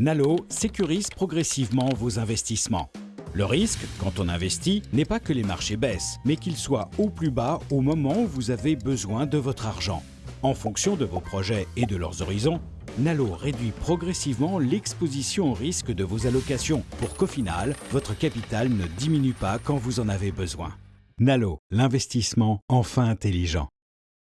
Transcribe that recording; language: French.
Nalo sécurise progressivement vos investissements. Le risque, quand on investit, n'est pas que les marchés baissent, mais qu'ils soient au plus bas au moment où vous avez besoin de votre argent. En fonction de vos projets et de leurs horizons, Nalo réduit progressivement l'exposition au risque de vos allocations pour qu'au final, votre capital ne diminue pas quand vous en avez besoin. Nalo, l'investissement enfin intelligent.